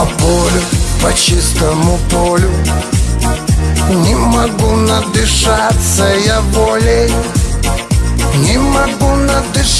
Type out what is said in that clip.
По полю, по чистому полю. Не могу надышаться я волей. Не могу надышаться